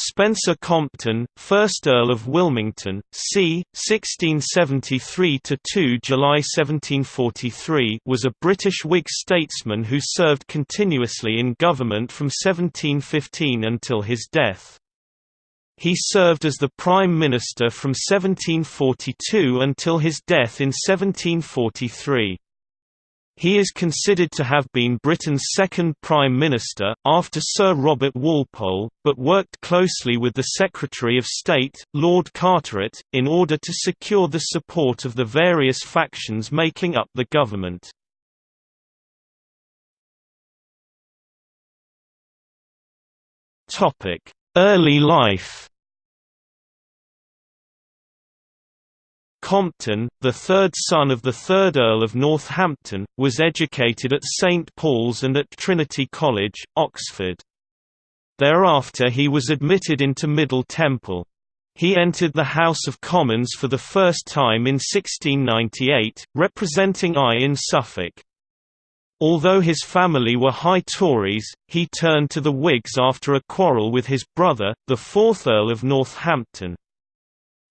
Spencer Compton, 1st Earl of Wilmington, c. 1673–2 July 1743 was a British Whig statesman who served continuously in government from 1715 until his death. He served as the Prime Minister from 1742 until his death in 1743. He is considered to have been Britain's second Prime Minister, after Sir Robert Walpole, but worked closely with the Secretary of State, Lord Carteret, in order to secure the support of the various factions making up the government. Early life Compton, the third son of the third Earl of Northampton, was educated at St Paul's and at Trinity College, Oxford. Thereafter he was admitted into Middle Temple. He entered the House of Commons for the first time in 1698, representing Eye in Suffolk. Although his family were high Tories, he turned to the Whigs after a quarrel with his brother, the fourth Earl of Northampton.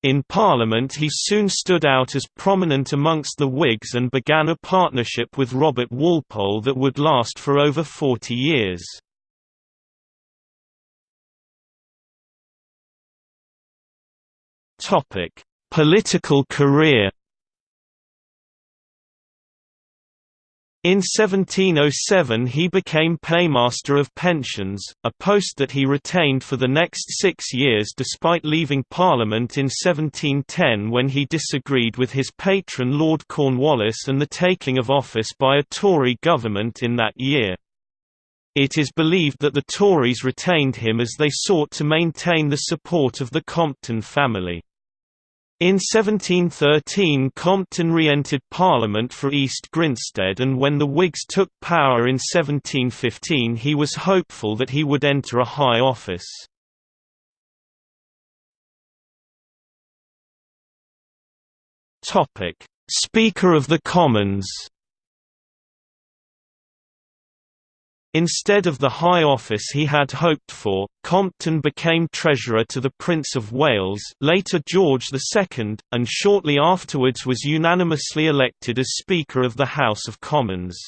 In Parliament he soon stood out as prominent amongst the Whigs and began a partnership with Robert Walpole that would last for over 40 years. Political career In 1707 he became Paymaster of Pensions, a post that he retained for the next six years despite leaving Parliament in 1710 when he disagreed with his patron Lord Cornwallis and the taking of office by a Tory government in that year. It is believed that the Tories retained him as they sought to maintain the support of the Compton family. In 1713 Compton re-entered Parliament for East Grinstead and when the Whigs took power in 1715 he was hopeful that he would enter a high office. Speaker of the Commons Instead of the high office he had hoped for, Compton became treasurer to the Prince of Wales later George II, and shortly afterwards was unanimously elected as Speaker of the House of Commons.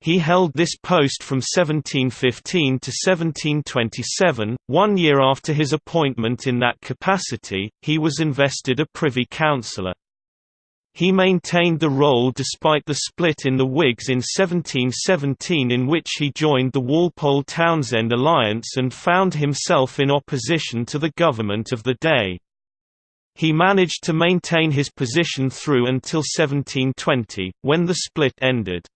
He held this post from 1715 to 1727. One year after his appointment in that capacity, he was invested a Privy Councillor. He maintained the role despite the split in the Whigs in 1717 in which he joined the Walpole-Townshend alliance and found himself in opposition to the government of the day. He managed to maintain his position through until 1720, when the split ended.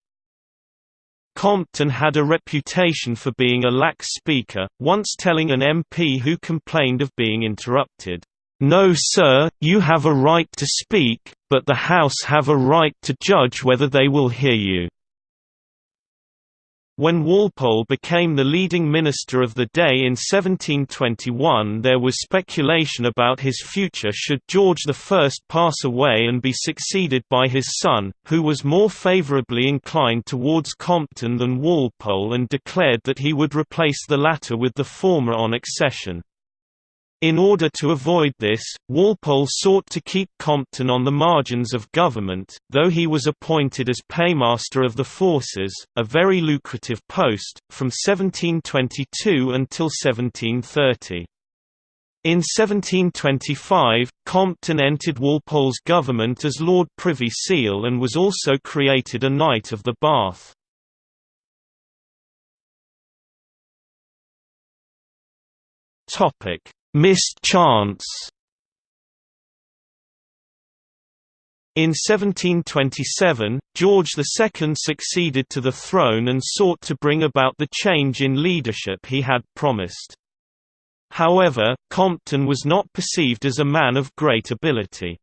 Compton had a reputation for being a lax speaker, once telling an MP who complained of being interrupted, "'No sir, you have a right to speak, but the House have a right to judge whether they will hear you." When Walpole became the leading minister of the day in 1721 there was speculation about his future should George I pass away and be succeeded by his son, who was more favourably inclined towards Compton than Walpole and declared that he would replace the latter with the former on accession. In order to avoid this, Walpole sought to keep Compton on the margins of government, though he was appointed as Paymaster of the Forces, a very lucrative post, from 1722 until 1730. In 1725, Compton entered Walpole's government as Lord Privy Seal and was also created a Knight of the Bath. Topic Missed chance In 1727, George II succeeded to the throne and sought to bring about the change in leadership he had promised. However, Compton was not perceived as a man of great ability.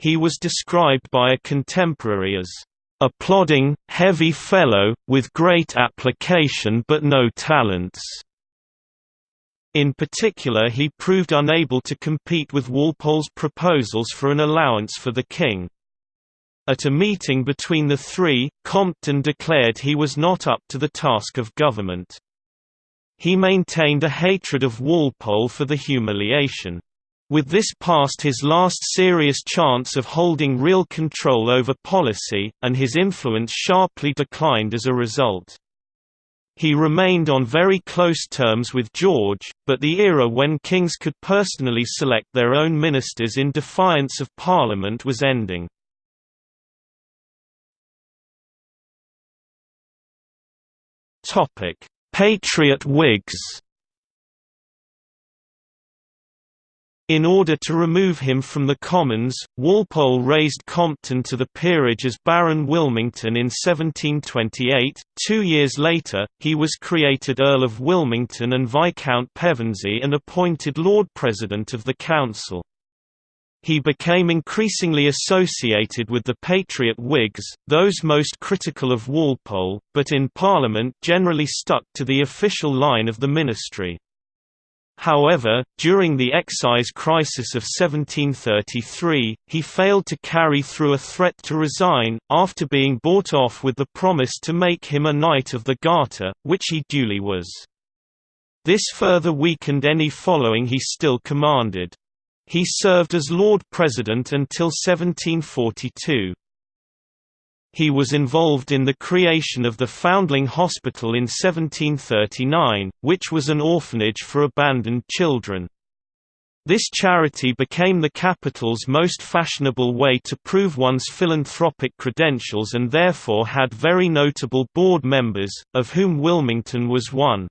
He was described by a contemporary as, "...a plodding, heavy fellow, with great application but no talents." In particular he proved unable to compete with Walpole's proposals for an allowance for the king. At a meeting between the three, Compton declared he was not up to the task of government. He maintained a hatred of Walpole for the humiliation. With this past his last serious chance of holding real control over policy, and his influence sharply declined as a result. He remained on very close terms with George, but the era when kings could personally select their own ministers in defiance of Parliament was ending. Patriot Whigs In order to remove him from the Commons, Walpole raised Compton to the peerage as Baron Wilmington in 1728. Two years later, he was created Earl of Wilmington and Viscount Pevensey and appointed Lord President of the Council. He became increasingly associated with the Patriot Whigs, those most critical of Walpole, but in Parliament generally stuck to the official line of the ministry. However, during the excise crisis of 1733, he failed to carry through a threat to resign, after being bought off with the promise to make him a Knight of the Garter, which he duly was. This further weakened any following he still commanded. He served as Lord President until 1742. He was involved in the creation of the Foundling Hospital in 1739, which was an orphanage for abandoned children. This charity became the capital's most fashionable way to prove one's philanthropic credentials and therefore had very notable board members, of whom Wilmington was one.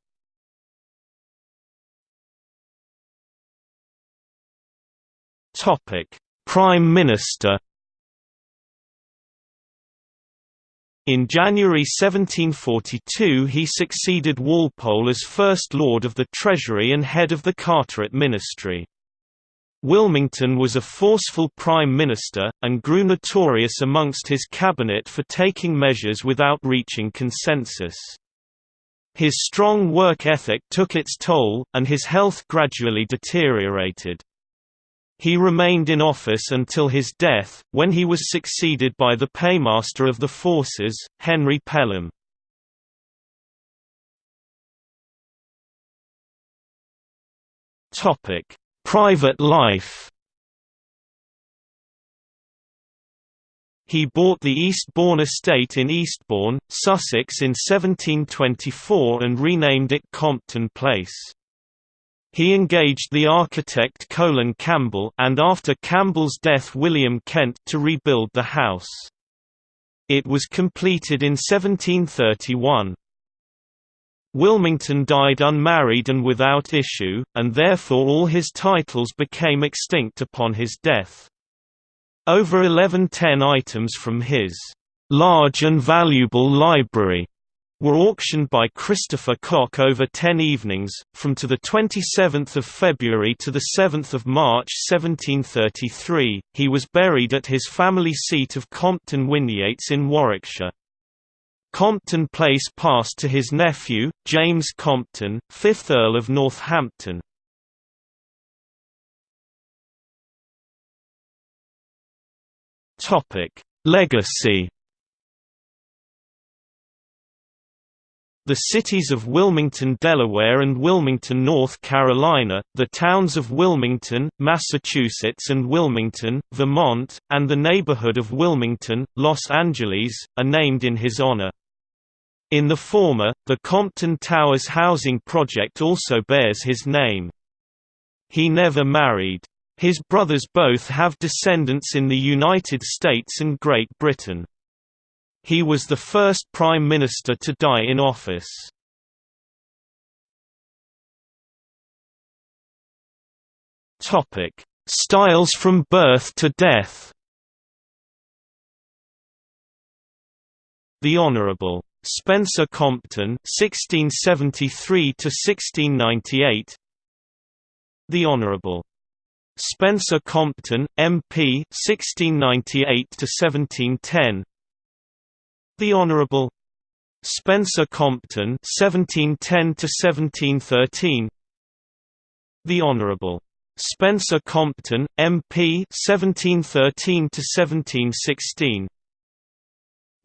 Prime Minister In January 1742 he succeeded Walpole as First Lord of the Treasury and head of the Carteret Ministry. Wilmington was a forceful prime minister, and grew notorious amongst his cabinet for taking measures without reaching consensus. His strong work ethic took its toll, and his health gradually deteriorated. He remained in office until his death, when he was succeeded by the paymaster of the forces, Henry Pelham. Private life He bought the Eastbourne estate in Eastbourne, Sussex in 1724 and renamed it Compton Place. He engaged the architect Colin Campbell and after Campbell's death William Kent to rebuild the house. It was completed in 1731. Wilmington died unmarried and without issue, and therefore all his titles became extinct upon his death. Over 1110 items from his large and valuable library were auctioned by Christopher Cock over ten evenings, from to 27 February to 7 March 1733. He was buried at his family seat of Compton Winyates in Warwickshire. Compton Place passed to his nephew, James Compton, 5th Earl of Northampton. Legacy The cities of Wilmington, Delaware and Wilmington, North Carolina, the towns of Wilmington, Massachusetts and Wilmington, Vermont, and the neighborhood of Wilmington, Los Angeles, are named in his honor. In the former, the Compton Towers housing project also bears his name. He never married. His brothers both have descendants in the United States and Great Britain. He was the first prime minister to die in office. Styles from birth to death. The Honorable Spencer Compton (1673 to 1698). The Honorable Spencer Compton, MP (1698 to 1710). The Honourable Spencer Compton (1710–1713). The Honourable Spencer Compton, MP (1713–1716).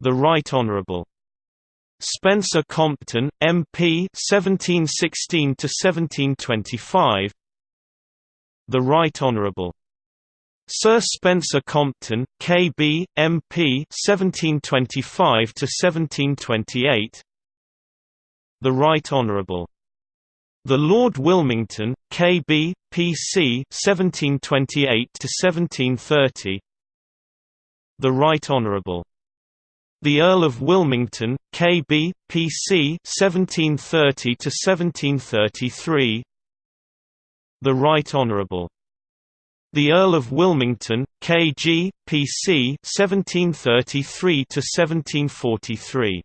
The Right Honourable Spencer Compton, MP 1716 to 1725 The Right Honourable Sir Spencer Compton, KB, MP 1725 to 1728 The Right Honourable the Lord Wilmington, KB, PC 1728 to 1730 The Right Honourable the Earl of Wilmington, K.B., P.C. 1730 to 1733. The Right Honourable. The Earl of Wilmington, K.G., P.C. 1733 to 1743.